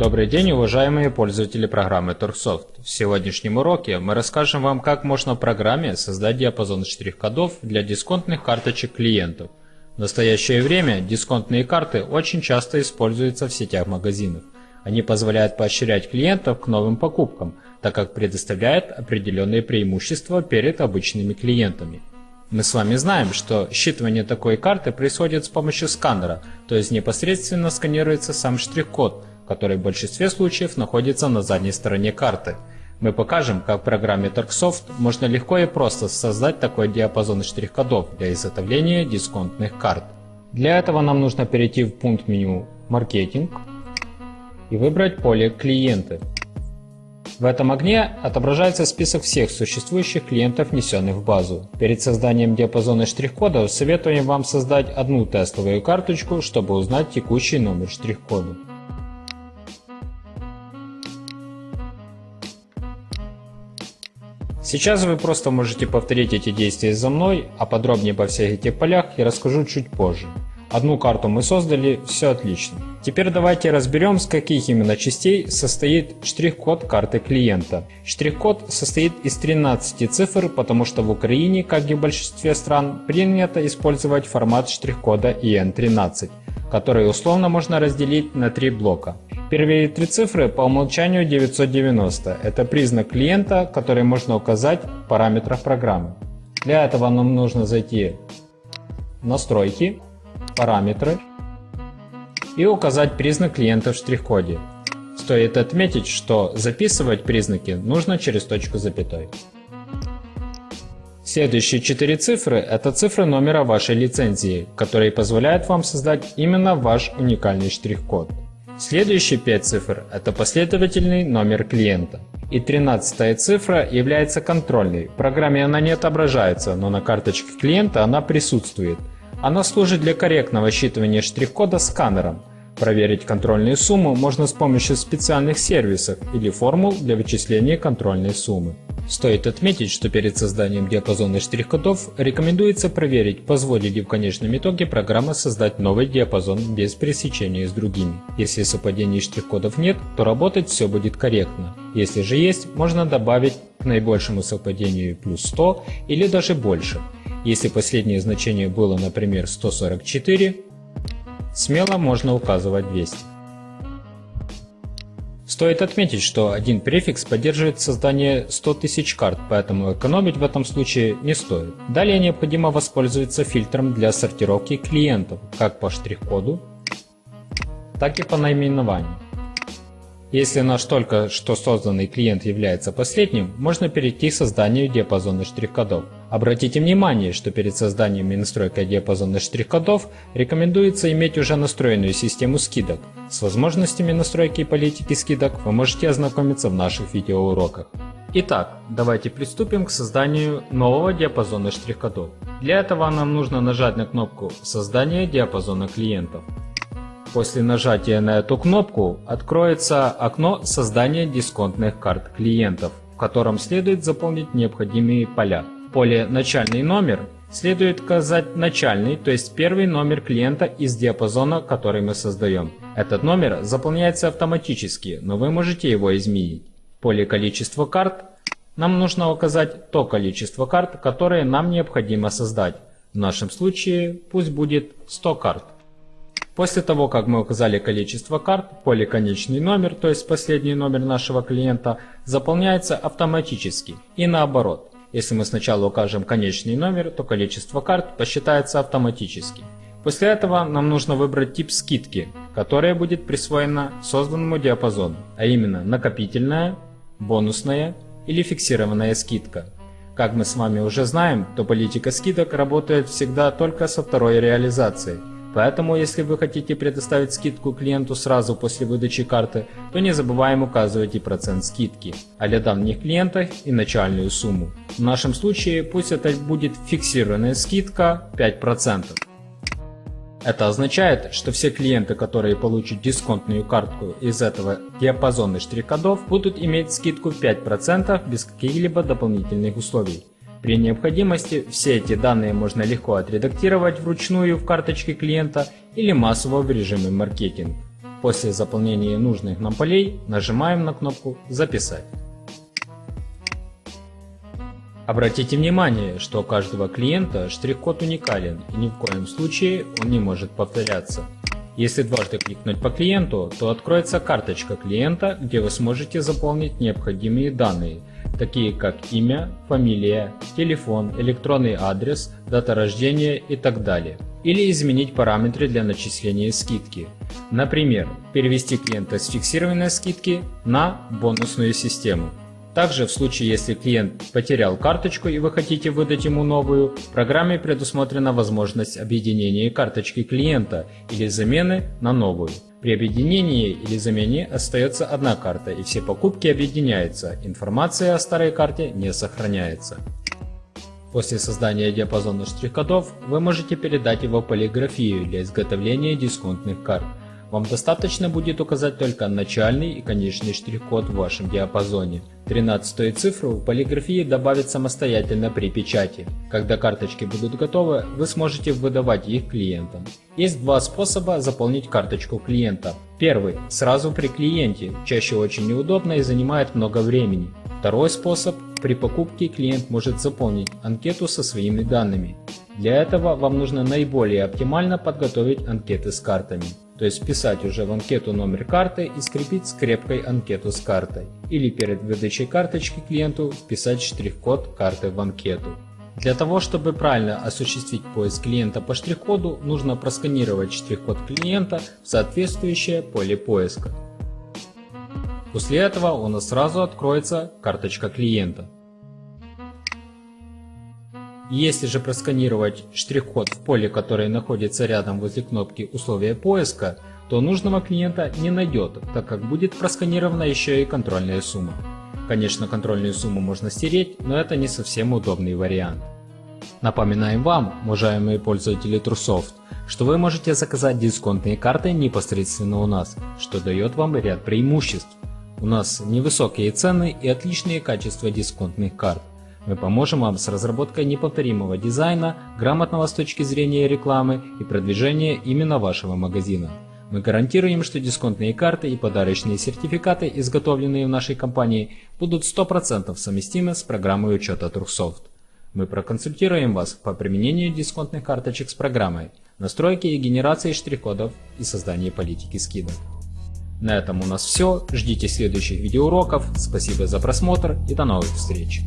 Добрый день, уважаемые пользователи программы Торксофт. В сегодняшнем уроке мы расскажем вам, как можно в программе создать диапазон штрих-кодов для дисконтных карточек клиентов. В настоящее время дисконтные карты очень часто используются в сетях магазинов. Они позволяют поощрять клиентов к новым покупкам, так как предоставляют определенные преимущества перед обычными клиентами. Мы с вами знаем, что считывание такой карты происходит с помощью сканера, то есть непосредственно сканируется сам штрих-код, который в большинстве случаев находится на задней стороне карты. Мы покажем, как в программе Tarksoft можно легко и просто создать такой диапазон штрих-кодов для изготовления дисконтных карт. Для этого нам нужно перейти в пункт меню «Маркетинг» и выбрать поле «Клиенты». В этом окне отображается список всех существующих клиентов, внесенных в базу. Перед созданием диапазона штрих-кодов советуем вам создать одну тестовую карточку, чтобы узнать текущий номер штрих-кода. Сейчас вы просто можете повторить эти действия за мной, а подробнее по всех этих полях я расскажу чуть позже. Одну карту мы создали, все отлично. Теперь давайте разберем, с каких именно частей состоит штрих-код карты клиента. Штрих-код состоит из 13 цифр, потому что в Украине, как и в большинстве стран, принято использовать формат штрих-кода IN13, который условно можно разделить на три блока. Первые три цифры по умолчанию 990. Это признак клиента, который можно указать в параметрах программы. Для этого нам нужно зайти в настройки параметры и указать признак клиента в штрих-коде. Стоит отметить, что записывать признаки нужно через точку запятой. Следующие четыре цифры – это цифры номера вашей лицензии, которые позволяют вам создать именно ваш уникальный штрих-код. Следующие пять цифр – это последовательный номер клиента. И тринадцатая цифра является контрольной. В программе она не отображается, но на карточке клиента она присутствует – она служит для корректного считывания штрих-кода сканером. Проверить контрольную сумму можно с помощью специальных сервисов или формул для вычисления контрольной суммы. Стоит отметить, что перед созданием диапазона штрих-кодов рекомендуется проверить, позволит ли в конечном итоге программа создать новый диапазон без пересечения с другими. Если совпадений штрих-кодов нет, то работать все будет корректно. Если же есть, можно добавить к наибольшему совпадению плюс 100 или даже больше. Если последнее значение было, например, 144, смело можно указывать 200. Стоит отметить, что один префикс поддерживает создание 100 тысяч карт, поэтому экономить в этом случае не стоит. Далее необходимо воспользоваться фильтром для сортировки клиентов, как по штрих-коду, так и по наименованию. Если наш только что созданный клиент является последним, можно перейти к созданию диапазона штрих-кодов. Обратите внимание, что перед созданием и настройкой диапазона штрих-кодов рекомендуется иметь уже настроенную систему скидок. С возможностями настройки и политики скидок вы можете ознакомиться в наших видеоуроках. Итак, давайте приступим к созданию нового диапазона штрих-кодов. Для этого нам нужно нажать на кнопку «Создание диапазона клиентов». После нажатия на эту кнопку откроется окно создания дисконтных карт клиентов, в котором следует заполнить необходимые поля. Поле «Начальный номер» следует указать начальный, то есть первый номер клиента из диапазона, который мы создаем. Этот номер заполняется автоматически, но вы можете его изменить. В поле «Количество карт» нам нужно указать то количество карт, которые нам необходимо создать. В нашем случае пусть будет 100 карт. После того, как мы указали количество карт, поле конечный номер, то есть последний номер нашего клиента, заполняется автоматически и наоборот. Если мы сначала укажем конечный номер, то количество карт посчитается автоматически. После этого нам нужно выбрать тип скидки, которая будет присвоена созданному диапазону, а именно накопительная, бонусная или фиксированная скидка. Как мы с вами уже знаем, то политика скидок работает всегда только со второй реализацией – Поэтому, если вы хотите предоставить скидку клиенту сразу после выдачи карты, то не забываем указывать и процент скидки, а для давних клиентов и начальную сумму. В нашем случае пусть это будет фиксированная скидка 5%. Это означает, что все клиенты, которые получат дисконтную картку из этого диапазона штрих-кодов, будут иметь скидку 5% без каких-либо дополнительных условий. При необходимости все эти данные можно легко отредактировать вручную в карточке клиента или массово в режиме маркетинг. После заполнения нужных нам полей нажимаем на кнопку «Записать». Обратите внимание, что у каждого клиента штрих-код уникален и ни в коем случае он не может повторяться. Если дважды кликнуть по клиенту, то откроется карточка клиента, где вы сможете заполнить необходимые данные, такие как имя, фамилия, телефон, электронный адрес, дата рождения и так далее. Или изменить параметры для начисления скидки. Например, перевести клиента с фиксированной скидки на бонусную систему. Также в случае, если клиент потерял карточку и вы хотите выдать ему новую, в программе предусмотрена возможность объединения карточки клиента или замены на новую. При объединении или замене остается одна карта и все покупки объединяются, информация о старой карте не сохраняется. После создания диапазона штрих-кодов вы можете передать его полиграфию для изготовления дисконтных карт. Вам достаточно будет указать только начальный и конечный штрих-код в вашем диапазоне. 13 цифру в полиграфии добавить самостоятельно при печати. Когда карточки будут готовы, вы сможете выдавать их клиентам. Есть два способа заполнить карточку клиента. Первый – сразу при клиенте, чаще очень неудобно и занимает много времени. Второй способ – при покупке клиент может заполнить анкету со своими данными. Для этого вам нужно наиболее оптимально подготовить анкеты с картами. То есть вписать уже в анкету номер карты и скрепить скрепкой анкету с картой. Или перед выдачей карточки клиенту вписать штрих-код карты в анкету. Для того, чтобы правильно осуществить поиск клиента по штрих-коду, нужно просканировать штрих-код клиента в соответствующее поле поиска. После этого у нас сразу откроется карточка клиента. Если же просканировать штрих-код в поле, которое находится рядом возле кнопки условия поиска, то нужного клиента не найдет, так как будет просканирована еще и контрольная сумма. Конечно, контрольную сумму можно стереть, но это не совсем удобный вариант. Напоминаем вам, уважаемые пользователи Trusoft, что вы можете заказать дисконтные карты непосредственно у нас, что дает вам ряд преимуществ. У нас невысокие цены и отличные качества дисконтных карт. Мы поможем вам с разработкой неповторимого дизайна, грамотного с точки зрения рекламы и продвижения именно вашего магазина. Мы гарантируем, что дисконтные карты и подарочные сертификаты, изготовленные в нашей компании, будут 100% совместимы с программой учета Трухсофт. Мы проконсультируем вас по применению дисконтных карточек с программой, настройке и генерации штрих-кодов и создании политики скидок. На этом у нас все. Ждите следующих видеоуроков. Спасибо за просмотр и до новых встреч.